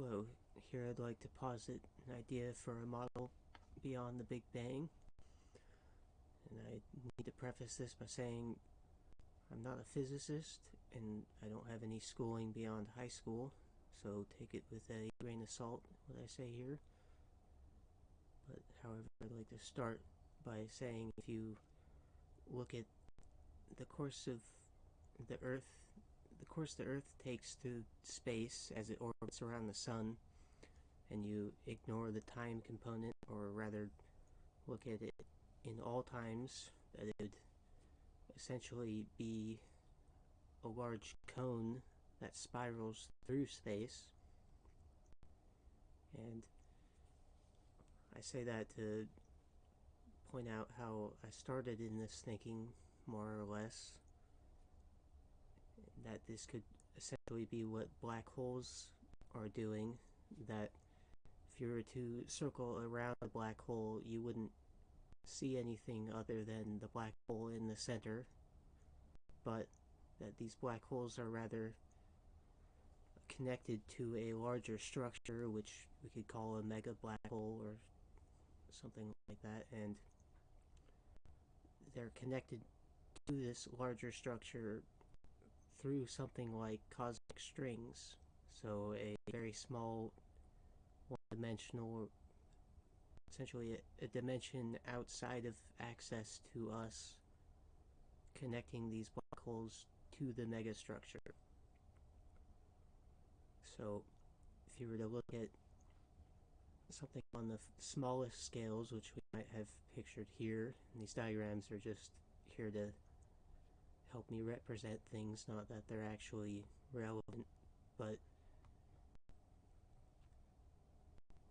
Hello, here I'd like to posit an idea for a model beyond the Big Bang. And I need to preface this by saying I'm not a physicist and I don't have any schooling beyond high school, so take it with a grain of salt what I say here. But however, I'd like to start by saying if you look at the course of the Earth the course the Earth takes through space as it orbits around the Sun, and you ignore the time component, or rather look at it in all times, that it would essentially be a large cone that spirals through space. And I say that to point out how I started in this thinking, more or less that this could essentially be what black holes are doing, that if you were to circle around a black hole, you wouldn't see anything other than the black hole in the center, but that these black holes are rather connected to a larger structure, which we could call a mega black hole or something like that, and they're connected to this larger structure through something like cosmic strings. So a very small one-dimensional, essentially a, a, dimension outside of access to us, connecting these black holes to the megastructure. So if you were to look at something on the smallest scales, which we might have pictured here, these diagrams are just here to help me represent things, not that they're actually relevant, but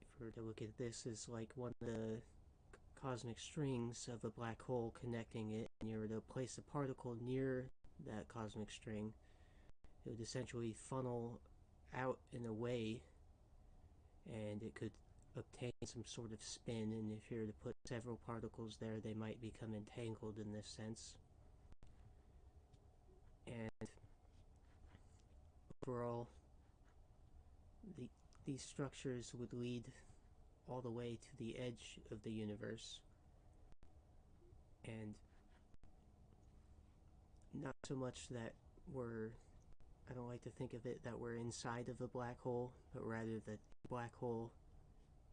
if we were to look at this as like one of the cosmic strings of a black hole connecting it, and you were to place a particle near that cosmic string, it would essentially funnel out in a way, and it could obtain some sort of spin, and if you were to put several particles there, they might become entangled in this sense and overall the, these structures would lead all the way to the edge of the universe. And not so much that we're I don't like to think of it that we're inside of a black hole but rather that the black hole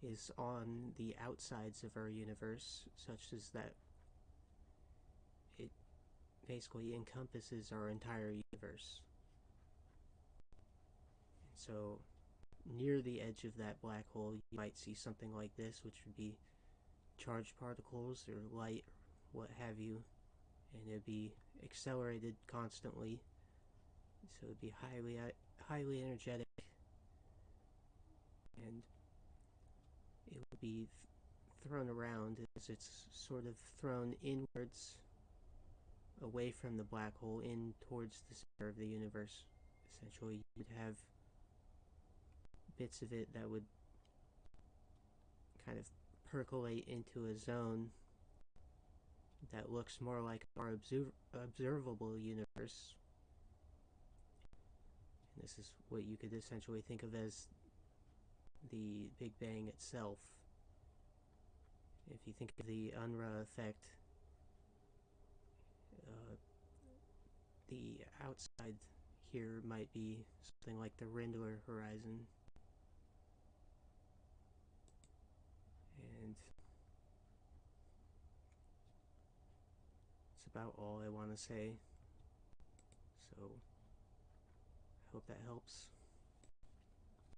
is on the outsides of our universe such as that basically encompasses our entire universe. So near the edge of that black hole you might see something like this which would be charged particles or light or what have you. And it'd be accelerated constantly. So it'd be highly highly energetic. And it would be thrown around as it's sort of thrown inwards away from the black hole in towards the center of the universe. Essentially, you'd have bits of it that would kind of percolate into a zone that looks more like our observ observable universe. And this is what you could essentially think of as the Big Bang itself. If you think of the Unruh effect, the outside here might be something like the Rindler horizon. And it's about all I want to say. So, I hope that helps.